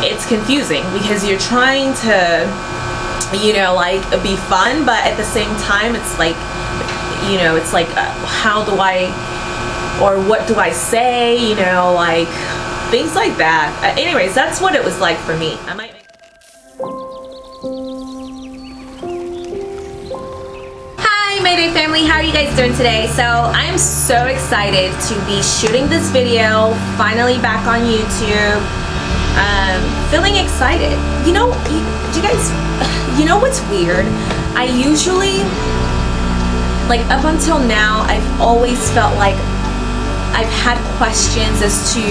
it's confusing because you're trying to you know like be fun but at the same time it's like you know it's like uh, how do I or what do I say you know like things like that. Uh, anyways that's what it was like for me. I might Hi Mayday family. How are you guys doing today? So I'm so excited to be shooting this video finally back on YouTube um, feeling excited. You know you, you guys you know what's weird? I usually like up until now I've always felt like I've had questions as to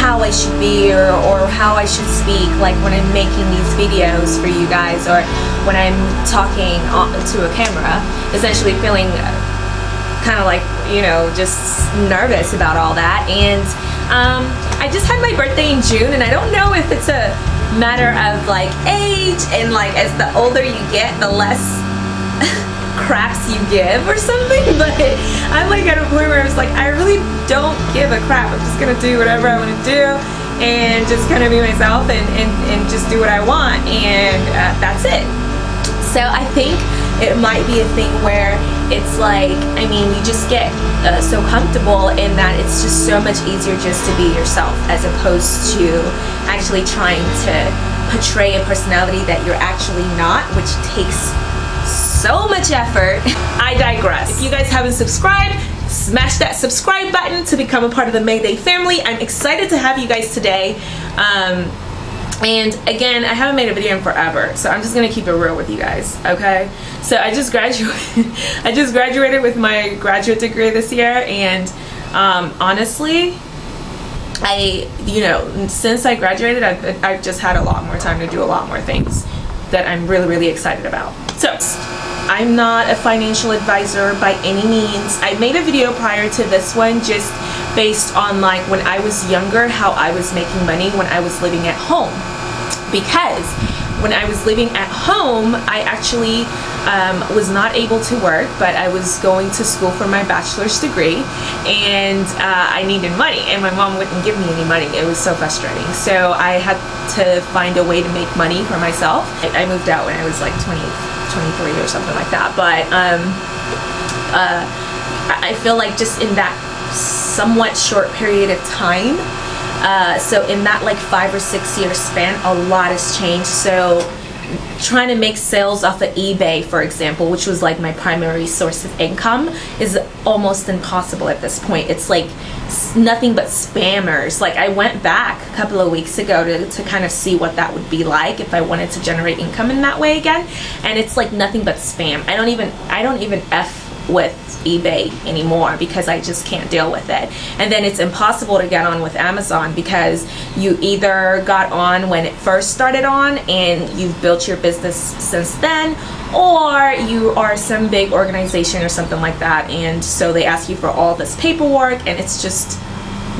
how I should be or, or how I should speak like when I'm making these videos for you guys or when I'm talking to a camera essentially feeling kind of like you know just nervous about all that. And um, I just had my birthday in June and I don't know if it's a matter of like age and like as the older you get the less craps you give or something but I'm like at a point where I was like I really don't give a crap. I'm just gonna do whatever I want to do and just kind of be myself and, and, and just do what I want and uh, that's it. So I think it might be a thing where it's like I mean you just get uh, so comfortable in that it's just so much easier just to be yourself as opposed to actually trying to portray a personality that you're actually not which takes so much effort. I digress. If you guys haven't subscribed, smash that subscribe button to become a part of the Mayday family. I'm excited to have you guys today. Um, and again, I haven't made a video in forever, so I'm just gonna keep it real with you guys, okay? So I just graduated, I just graduated with my graduate degree this year, and um, honestly, I, you know, since I graduated, I've, I've just had a lot more time to do a lot more things that I'm really, really excited about. So, I'm not a financial advisor by any means. I made a video prior to this one just based on like when I was younger, how I was making money when I was living at home. Because when I was living at home, I actually um, was not able to work, but I was going to school for my bachelor's degree and uh, I needed money and my mom wouldn't give me any money. It was so frustrating. So I had to find a way to make money for myself. I moved out when I was like 20, 23 or something like that. But um, uh, I feel like just in that somewhat short period of time, uh, so in that like five or six year span, a lot has changed. So trying to make sales off of eBay, for example, which was like my primary source of income, is almost impossible at this point. It's like nothing but spammers. Like I went back a couple of weeks ago to, to kind of see what that would be like if I wanted to generate income in that way again. And it's like nothing but spam. I don't even, I don't even F with eBay anymore because I just can't deal with it. And then it's impossible to get on with Amazon because you either got on when it first started on and you've built your business since then or you are some big organization or something like that and so they ask you for all this paperwork and it's just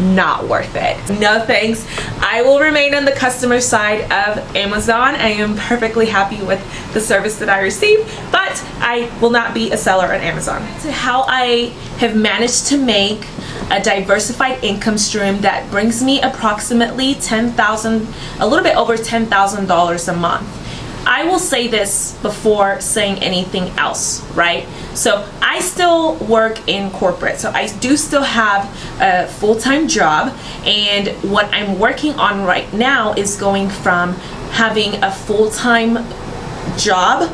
not worth it. No thanks. I will remain on the customer side of Amazon. I am perfectly happy with the service that I receive, but I will not be a seller on Amazon. How I have managed to make a diversified income stream that brings me approximately 10,000, a little bit over $10,000 a month. I will say this before saying anything else, right? So I still work in corporate. So I do still have a full-time job and what I'm working on right now is going from having a full-time job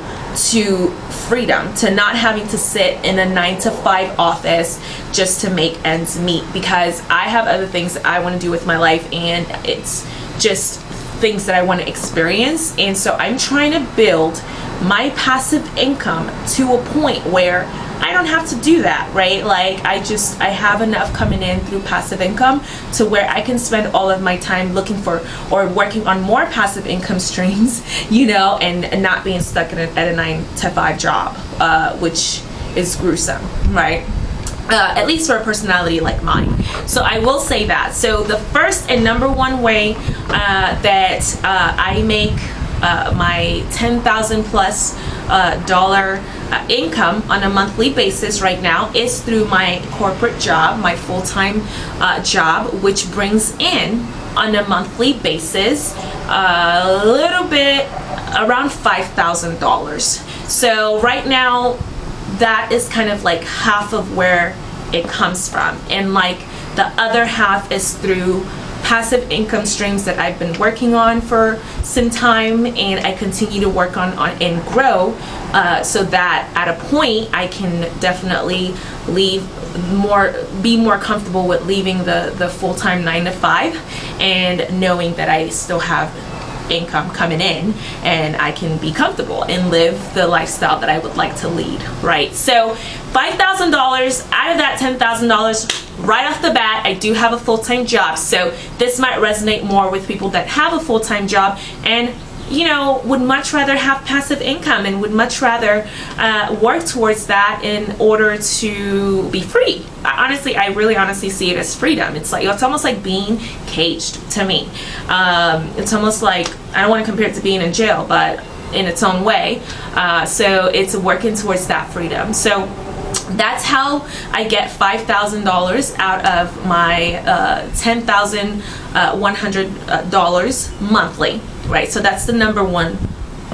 to freedom to not having to sit in a nine to five office just to make ends meet because I have other things that I want to do with my life and it's just things that I want to experience and so I'm trying to build my passive income to a point where I don't have to do that right? Like I just I have enough coming in through passive income to where I can spend all of my time looking for or working on more passive income streams you know and, not being stuck in a, at a nine to five job uh, which is gruesome right uh, at least for a personality like mine. So I will say that. So the first and number one way uh, that uh, I make uh, my 10,000 plus uh, dollar uh, income on a monthly basis right now is through my corporate job, my full-time job, which brings in on a monthly basis a little bit around $5,000 so right now that is kind of like half of where it comes from. And like the other half is through passive income streams that I've been working on for some time and I continue to work on, on and grow uh, so that at a point I can definitely leave more be more comfortable with leaving the the full-time nine to five and knowing that I still have income coming in and I can be comfortable and live the lifestyle that I would like to lead, right? So $5,000 out of that $10,000 right off the bat, I do have a full-time job. So this might resonate more with people that have a full-time job and you know, would much rather have passive income and would much rather uh, work towards that in order to be free. Honestly, I really honestly see it as freedom. It's like, it's almost like being caged to me. Um, it's almost like, I don't want to compare it to being in jail, but in its own way. Uh, so it's working towards that freedom. So that's how I get $5,000 out of my uh, $10,100 uh, monthly right? So that's the number one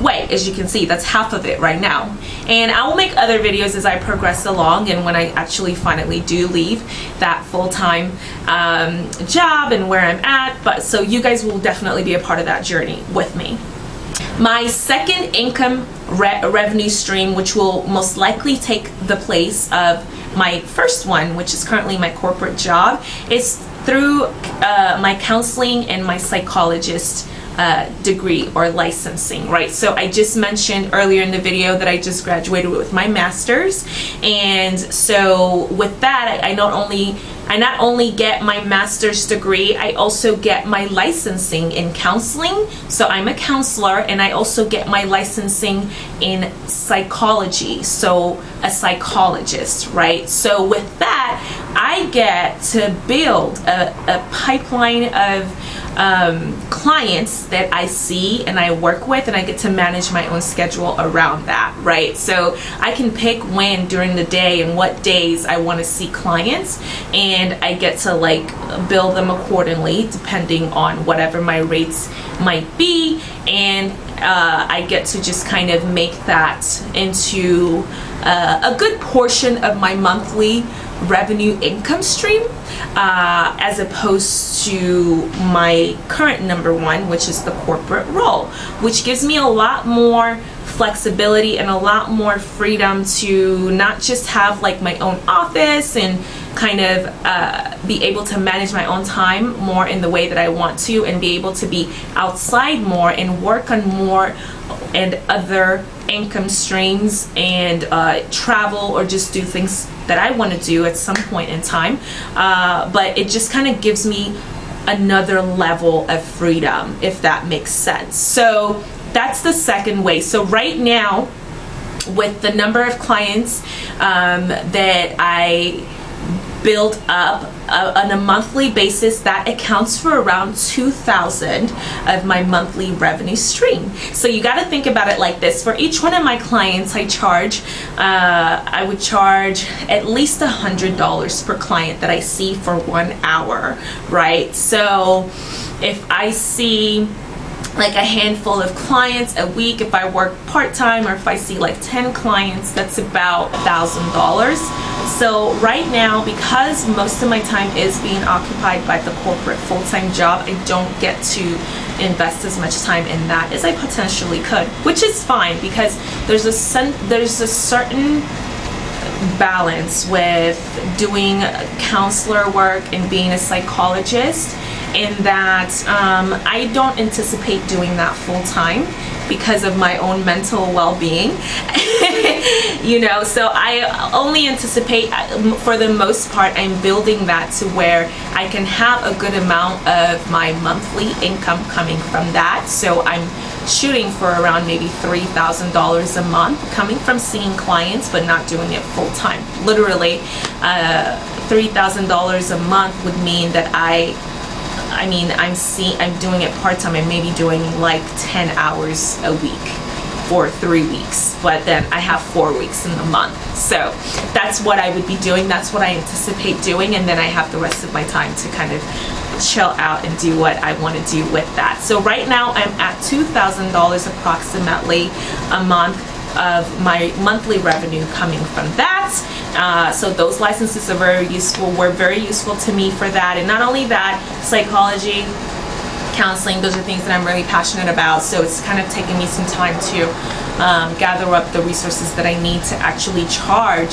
way as you can see. That's half of it right now. And I will make other videos as I progress along and when I actually finally do leave that full-time um, job and where I'm at. But so you guys will definitely be a part of that journey with me. My second income re revenue stream which will most likely take the place of my first one which is currently my corporate job is through uh, my counseling and my psychologist uh, degree or licensing, right? So I just mentioned earlier in the video that I just graduated with my master's. And so with that, I, I not only I not only get my master's degree, I also get my licensing in counseling. So I'm a counselor and I also get my licensing in psychology. So a psychologist, right? So with that, I get to build a, a pipeline of um, clients that I see and I work with and I get to manage my own schedule around that, right? So I can pick when during the day and what days I want to see clients and I get to like bill them accordingly depending on whatever my rates might be and uh, I get to just kind of make that into uh, a good portion of my monthly revenue income stream uh, as opposed to my current number one which is the corporate role which gives me a lot more flexibility and a lot more freedom to not just have like my own office and kind of uh, be able to manage my own time more in the way that I want to and be able to be outside more and work on more and other income streams and uh, travel or just do things that I want to do at some point in time. Uh, but it just kind of gives me another level of freedom if that makes sense. So that's the second way. So right now with the number of clients um, that I build up uh, on a monthly basis that accounts for around 2000 of my monthly revenue stream. So you got to think about it like this. For each one of my clients I charge uh, I would charge at least a hundred dollars per client that I see for one hour right? So if I see like a handful of clients a week. If I work part-time or if I see like 10 clients that's about thousand dollars. So right now because most of my time is being occupied by the corporate full-time job I don't get to invest as much time in that as I potentially could which is fine because there's a there's a certain balance with doing counselor work and being a psychologist in that um, I don't anticipate doing that full time because of my own mental well-being. You know so I only anticipate for the most part I'm building that to where I can have a good amount of my monthly income coming from that. So I'm shooting for around maybe $3,000 a month coming from seeing clients but not doing it full time literally uh, $3,000 a month would mean that I I mean, I'm seeing, I'm doing it part-time. I may be doing like 10 hours a week. for three weeks, but then I have four weeks in the month. So that's what I would be doing. That's what I anticipate doing. And then I have the rest of my time to kind of chill out and do what I want to do with that. So right now I'm at $2,000 approximately a month of my monthly revenue coming from that. Uh, so those licenses are very useful, were very useful to me for that. And not only that, psychology, counseling, those are things that I'm really passionate about. So it's kind of taken me some time to um, gather up the resources that I need to actually charge,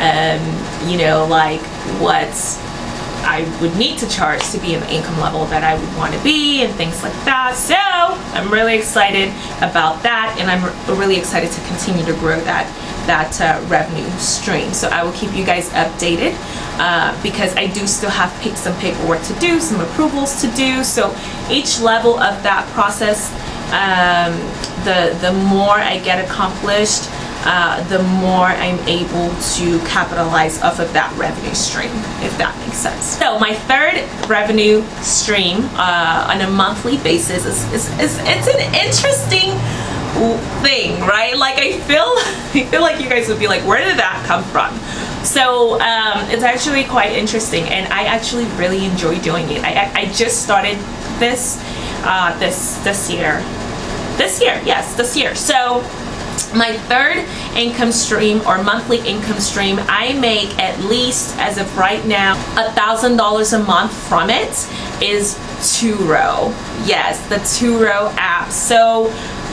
um, you know, like what I would need to charge to be in the income level that I would want to be and things like that. So I'm really excited about that and I'm really excited to continue to grow that that uh, revenue stream. So I will keep you guys updated uh, because I do still have some paperwork to do, some approvals to do. So each level of that process, um, the, the more I get accomplished, uh, the more I'm able to capitalize off of that revenue stream, if that makes sense. So my third revenue stream uh, on a monthly basis is, is, is it's an interesting thing, right? Like I feel, I feel like you guys would be like, where did that come from? So um, it's actually quite interesting, and I actually really enjoy doing it. I, I just started this uh, this this year, this year, yes, this year. So my third income stream or monthly income stream I make at least as of right now a thousand dollars a month from it is Turo yes the Turo app so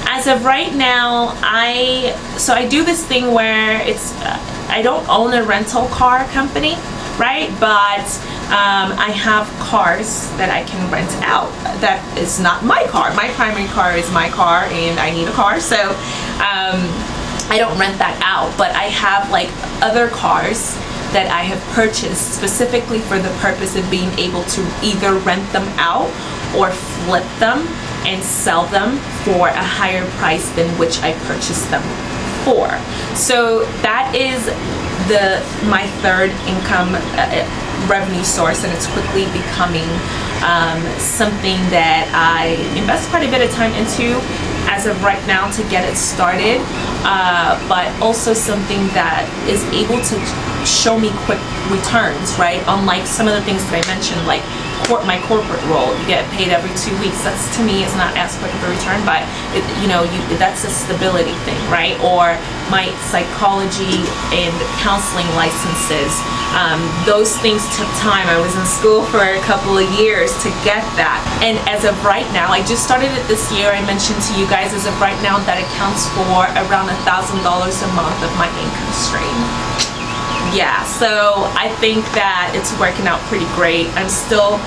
as of right now I so I do this thing where it's I don't own a rental car company right? But um, I have cars that I can rent out. That is not my car. My primary car is my car and I need a car. So um, I don't rent that out. But I have like other cars that I have purchased specifically for the purpose of being able to either rent them out or flip them and sell them for a higher price than which I purchased them for. So that is the my third income uh, revenue source and it's quickly becoming um, something that I invest quite a bit of time into as of right now to get it started uh, but also something that is able to show me quick returns right unlike some of the things that I mentioned like my corporate role. You get paid every two weeks. That's to me is not as quick of a return, but it, you know, you, that's a stability thing, right? Or my psychology and counseling licenses. Um, those things took time. I was in school for a couple of years to get that. And as of right now, I just started it this year. I mentioned to you guys as of right now that accounts for around a thousand dollars a month of my income stream yeah so I think that it's working out pretty great. I'm still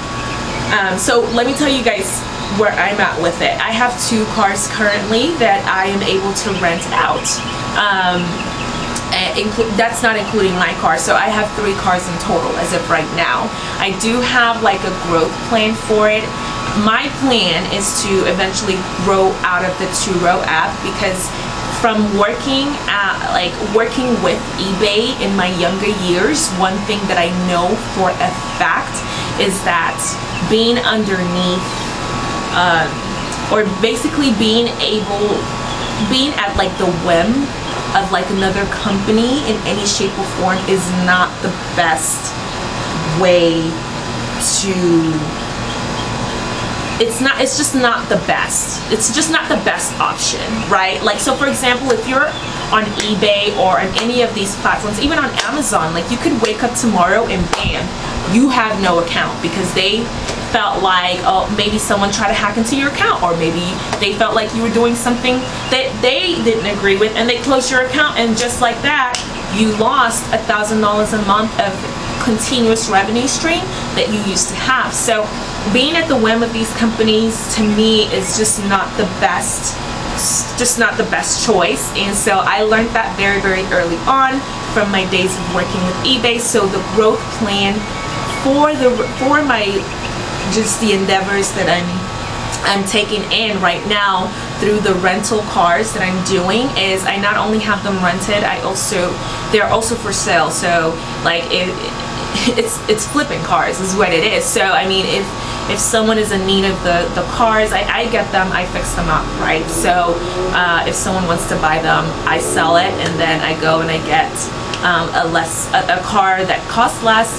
um, so let me tell you guys where I'm at with it. I have two cars currently that I am able to rent out. Um, that's not including my car so I have three cars in total as of right now. I do have like a growth plan for it. My plan is to eventually grow out of the Turo app because from working at like working with eBay in my younger years one thing that I know for a fact is that being underneath um, or basically being able being at like the whim of like another company in any shape or form is not the best way to it's not it's just not the best it's just not the best option right like so for example if you're on ebay or on any of these platforms even on amazon like you could wake up tomorrow and bam you have no account because they felt like oh maybe someone tried to hack into your account or maybe they felt like you were doing something that they didn't agree with and they closed your account and just like that you lost a thousand dollars a month of continuous revenue stream that you used to have. So being at the whim of these companies to me is just not the best just not the best choice. And so I learned that very very early on from my days of working with eBay. So the growth plan for the for my just the endeavors that I'm I'm taking in right now through the rental cars that I'm doing is I not only have them rented I also they're also for sale. So like it, it's it's flipping cars is what it is. So I mean if if someone is in need of the, the cars, I, I get them, I fix them up, right? So uh, if someone wants to buy them, I sell it and then I go and I get um, a less a, a car that costs less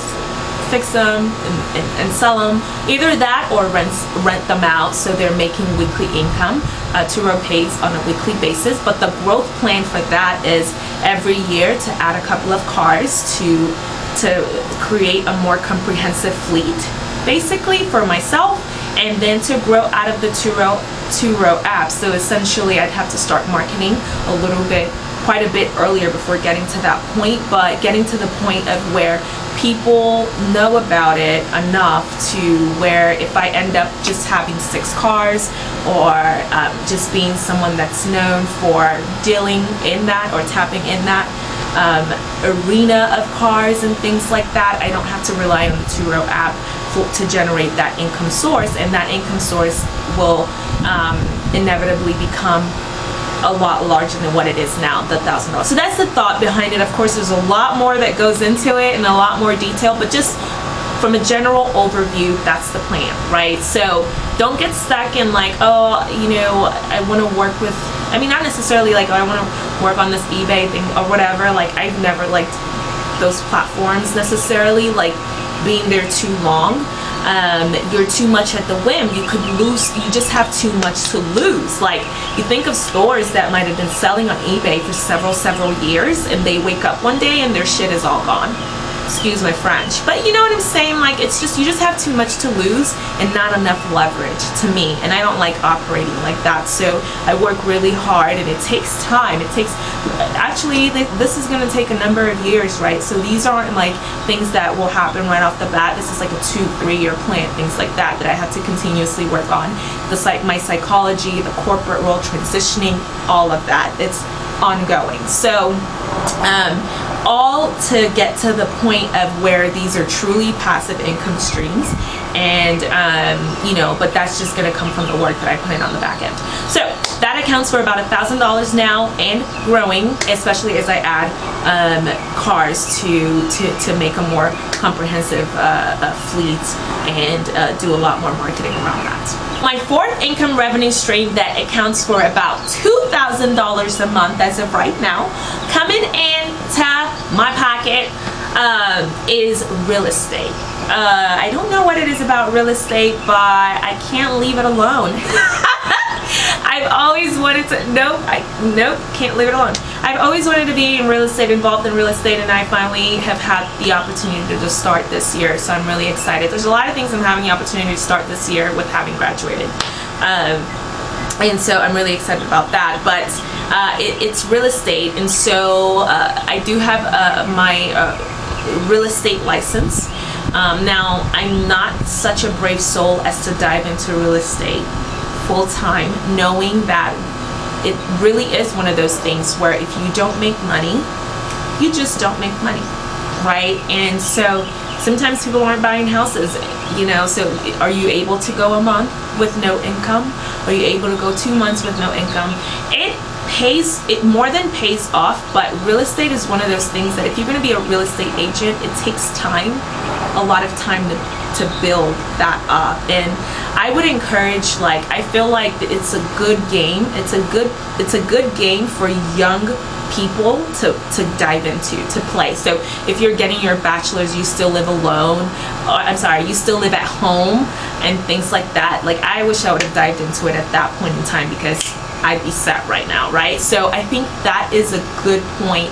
fix them and, and, and, sell them. Either that or rent rent them out so they're making weekly income uh, Turo pays on a weekly basis. But the growth plan for that is every year to add a couple of cars to to create a more comprehensive fleet basically for myself and then to grow out of the Turo app. So essentially I'd have to start marketing a little bit quite a bit earlier before getting to that point, but getting to the point of where people know about it enough to where if I end up just having six cars or um, just being someone that's known for dealing in that or tapping in that um, arena of cars and things like that, I don't have to rely on the Turo app to generate that income source and that income source will um, inevitably become a lot larger than what it is now, the thousand dollars. So that's the thought behind it. Of course, there's a lot more that goes into it and a lot more detail, but just from a general overview, that's the plan, right? So don't get stuck in like, oh, you know, I want to work with, I mean, not necessarily like, oh, I want to work on this eBay thing or whatever. Like, I've never liked those platforms necessarily, like being there too long um, you're too much at the whim. You could lose you just have too much to lose. Like you think of stores that might have been selling on ebay for several several years and they wake up one day and their shit is all gone excuse my French. But you know what I'm saying? Like, it's just, you just have too much to lose and not enough leverage to me. And I don't like operating like that. So I work really hard and it takes time. It takes, actually, this is going to take a number of years, right? So these aren't like things that will happen right off the bat. This is like a two, three year plan, things like that, that I have to continuously work on. The like my psychology, the corporate role, transitioning, all of that. It's ongoing. So, um, all to get to the point of where these are truly passive income streams. And um, you know but that's just going to come from the work that I put in on the back end. So that accounts for about a thousand dollars now and growing especially as I add um, cars to, to to make a more comprehensive uh, uh, fleet and uh, do a lot more marketing around that my fourth income revenue stream that accounts for about $2,000 a month as of right now coming into my pocket um, is real estate. Uh, I don't know what it is about real estate, but I can't leave it alone. I've always wanted to, nope, I, nope, can't leave it alone. I've always wanted to be in real estate, involved in real estate, and I finally have had the opportunity to just start this year, so I'm really excited. There's a lot of things I'm having the opportunity to start this year with having graduated. Um, and so I'm really excited about that but uh, it, it's real estate and so uh, I do have uh, my uh, real estate license um, now I'm not such a brave soul as to dive into real estate full-time knowing that it really is one of those things where if you don't make money you just don't make money right? And so sometimes people aren't buying houses you know so are you able to go a month with no income? Are you able to go two months with no income? It pays it more than pays off but real estate is one of those things that if you're going to be a real estate agent it takes time a lot of time to, to build that up and I would encourage like I feel like it's a good game it's a good it's a good game for young people to, to dive into, to play. So if you're getting your bachelor's, you still live alone, or, I'm sorry, you still live at home and things like that. Like I wish I would have dived into it at that point in time because I'd be set right now, right? So I think that is a good point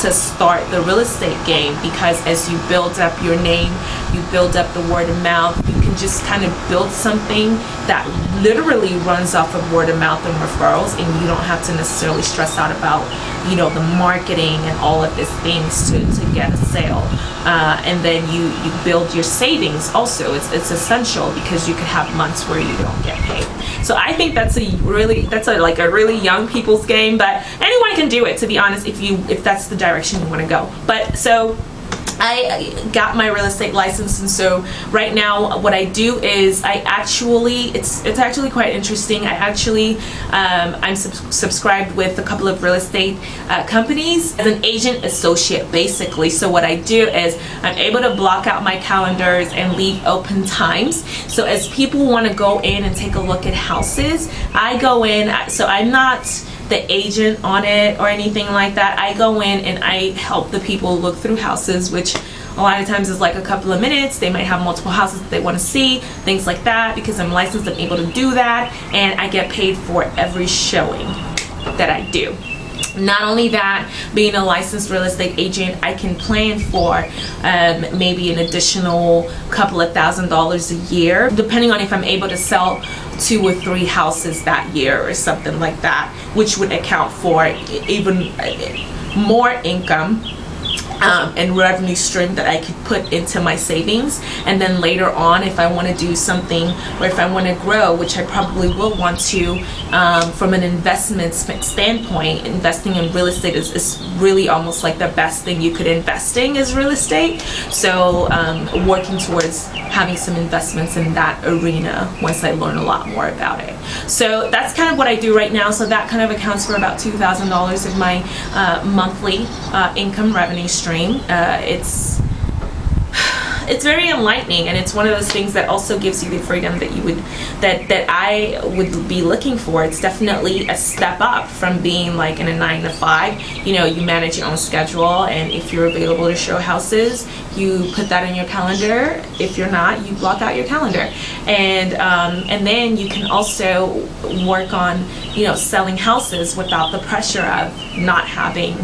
to start the real estate game because as you build up your name, you build up the word of mouth, you can just kind of build something that literally runs off of word of mouth and referrals and you don't have to necessarily stress out about, you know, the marketing and all of these things to, to get a sale. Uh, and then you, you build your savings also. It's, it's essential because you could have months where you don't get paid. So I think that's a really, that's a, like a really young people's game, but anyone can do it to be honest if you, if that's the direction you want to go. But so I got my real estate license and so right now what I do is I actually it's it's actually quite interesting. I actually um, I'm sub subscribed with a couple of real estate uh, companies as an agent associate basically. So what I do is I'm able to block out my calendars and leave open times. So as people want to go in and take a look at houses I go in so I'm not the agent on it or anything like that. I go in and I help the people look through houses, which a lot of times is like a couple of minutes. They might have multiple houses that they want to see, things like that. Because I'm licensed, I'm able to do that. And I get paid for every showing that I do not only that being a licensed real estate agent i can plan for um, maybe an additional couple of thousand dollars a year depending on if i'm able to sell two or three houses that year or something like that which would account for even more income um, and revenue stream that I could put into my savings. And then later on if I want to do something or if I want to grow which I probably will want to um, from an investment standpoint investing in real estate is, is, really almost like the best thing you could invest in is real estate. So um, working towards having some investments in that arena once I learn a lot more about it. So that's kind of what I do right now. So that kind of accounts for about $2,000 of my uh, monthly uh, income revenue stream Uh, it's it's very enlightening and it's one of those things that also gives you the freedom that you would that that I would be looking for. It's definitely a step up from being like in a nine to five. You know you manage your own schedule and if you're available to show houses you put that in your calendar. If you're not you block out your calendar. And um, and then you can also work on you know selling houses without the pressure of not having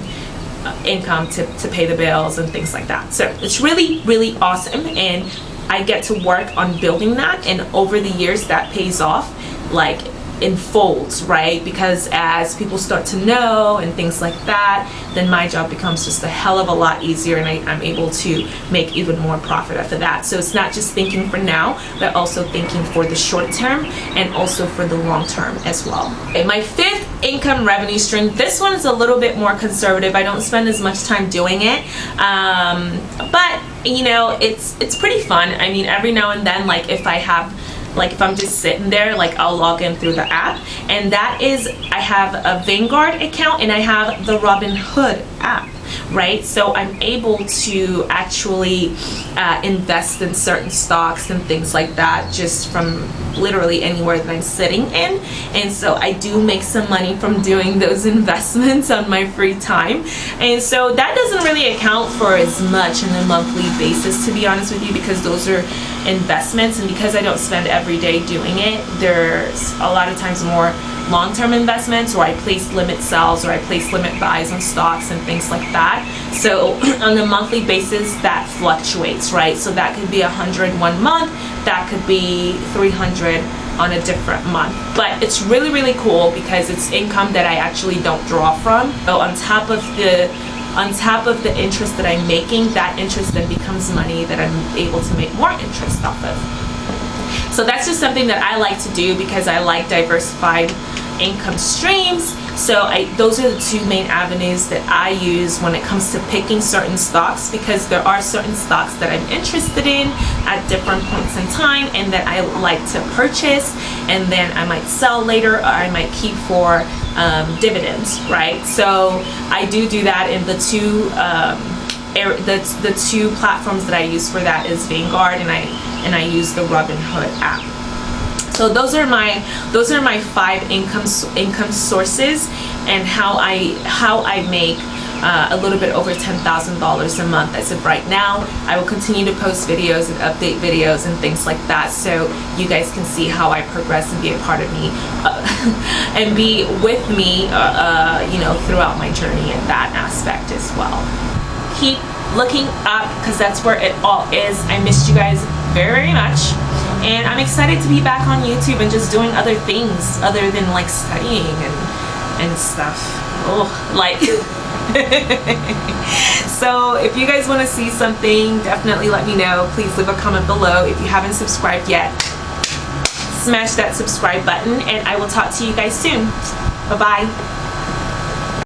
Uh, income to, to pay the bills and things like that. So it's really, really awesome. And I get to work on building that. And over the years, that pays off. Like in folds, right? Because as people start to know and things like that, then my job becomes just a hell of a lot easier and I, am able to make even more profit after that. So it's not just thinking for now, but also thinking for the short term and also for the long term as well. Okay, my fifth income revenue stream, this one is a little bit more conservative. I don't spend as much time doing it, um, but you know, it's, it's pretty fun. I mean, every now and then, like if I have like if I'm just sitting there like I'll log in through the app. And that is I have a Vanguard account and I have the Robinhood app right? So I'm able to actually uh, invest in certain stocks and things like that just from literally anywhere that I'm sitting in. And so I do make some money from doing those investments on my free time. And so that doesn't really account for as much on a monthly basis to be honest with you because those are investments. And because I don't spend every day doing it there's a lot of times more long-term investments or I place limit sells or I place limit buys on stocks and things like that. So on a monthly basis that fluctuates, right? So that could be 100 one month, that could be 300 on a different month. But it's really, really cool because it's income that I actually don't draw from. So on top of the on top of the interest that I'm making, that interest then becomes money that I'm able to make more interest off of. So that's just something that I like to do because I like diversified income streams. So I, those are the two main avenues that I use when it comes to picking certain stocks because there are certain stocks that I'm interested in at different points in time and that I like to purchase and then I might sell later or I might keep for um, dividends right? So I do do that in the two um, the, the two platforms that I use for that is Vanguard and I and I use the Robinhood app so those are my those are my five income income sources and how I how I make uh, a little bit over $10,000 a month as of right now. I will continue to post videos and update videos and things like that so you guys can see how I progress and be a part of me uh, and be with me uh, uh, you know throughout my journey in that aspect as well. Keep looking up because that's where it all is. I missed you guys very, very much. And I'm excited to be back on YouTube and just doing other things other than like studying and and stuff. Oh like so if you guys want to see something definitely let me know. Please leave a comment below if you haven't subscribed yet. Smash that subscribe button and I will talk to you guys soon. Bye bye